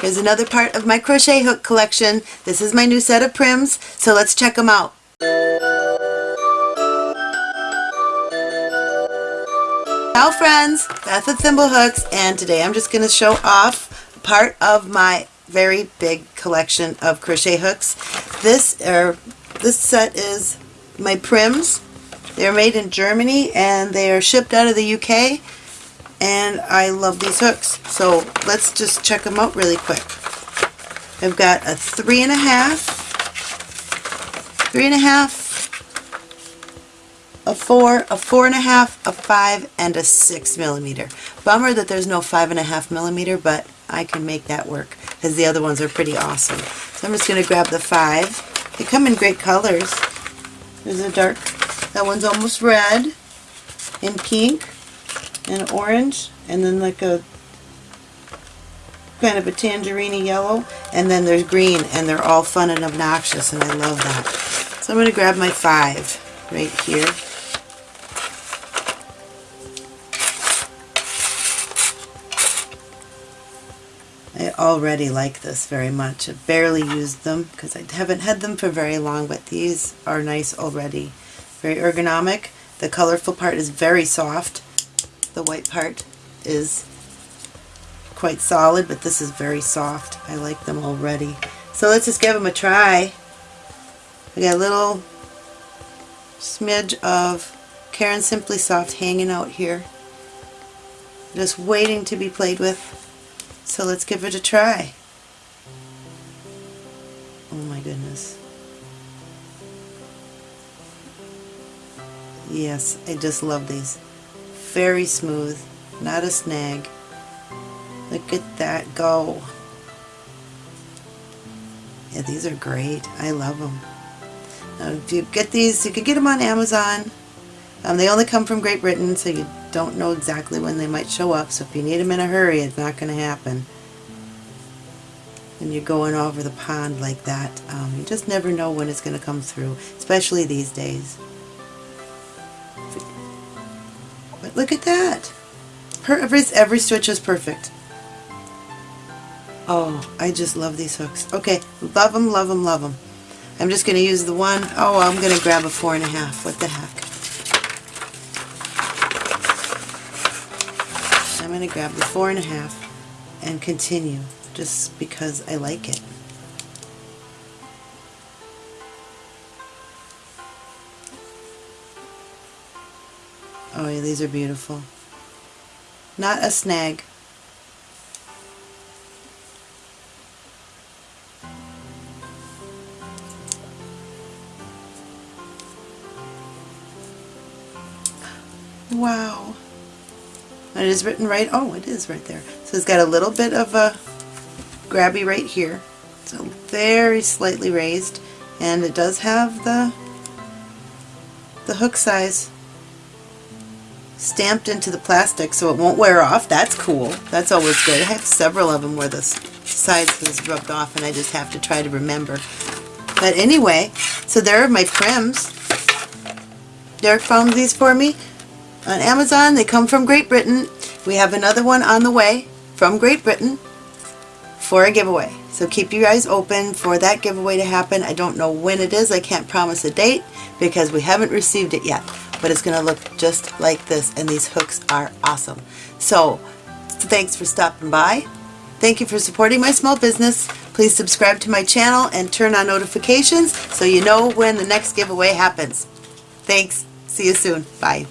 Here's another part of my crochet hook collection. This is my new set of Pryms, so let's check them out. Ciao friends, Beth with Thimblehooks, and today I'm just going to show off part of my very big collection of crochet hooks. This, er, this set is my Pryms. They're made in Germany and they are shipped out of the UK and I love these hooks. So let's just check them out really quick. I've got a three and a half, three and a half, a four, a four and a half, a five, and a six millimeter. Bummer that there's no five and a half millimeter, but I can make that work because the other ones are pretty awesome. So I'm just going to grab the five. They come in great colors. There's a dark, that one's almost red, and pink, and orange and then like a kind of a tangerine yellow and then there's green and they're all fun and obnoxious and I love that. So I'm going to grab my five right here. I already like this very much. I've barely used them because I haven't had them for very long but these are nice already. Very ergonomic. The colorful part is very soft the white part is quite solid, but this is very soft. I like them already. So let's just give them a try. I got a little smidge of Caron Simply Soft hanging out here. Just waiting to be played with. So let's give it a try. Oh my goodness. Yes, I just love these very smooth, not a snag. Look at that go. Yeah, these are great. I love them. Now, if you get these, you can get them on Amazon. Um, they only come from Great Britain, so you don't know exactly when they might show up. So if you need them in a hurry, it's not going to happen. When you're going over the pond like that, um, you just never know when it's going to come through, especially these days. But look at that. Her, every, every stitch is perfect. Oh, I just love these hooks. Okay, love them, love them, love them. I'm just going to use the one. Oh, I'm going to grab a four and a half. What the heck. I'm going to grab the four and a half and continue just because I like it. Oh, yeah, these are beautiful. Not a snag. Wow. And it is written right, oh, it is right there. So it's got a little bit of a grabby right here. So very slightly raised. And it does have the the hook size stamped into the plastic so it won't wear off. That's cool. That's always good. I have several of them where the sides is rubbed off and I just have to try to remember. But anyway, so there are my Pryms. Derek found these for me on Amazon. They come from Great Britain. We have another one on the way from Great Britain for a giveaway. So keep your eyes open for that giveaway to happen. I don't know when it is. I can't promise a date because we haven't received it yet but it's going to look just like this and these hooks are awesome. So thanks for stopping by. Thank you for supporting my small business. Please subscribe to my channel and turn on notifications so you know when the next giveaway happens. Thanks. See you soon. Bye.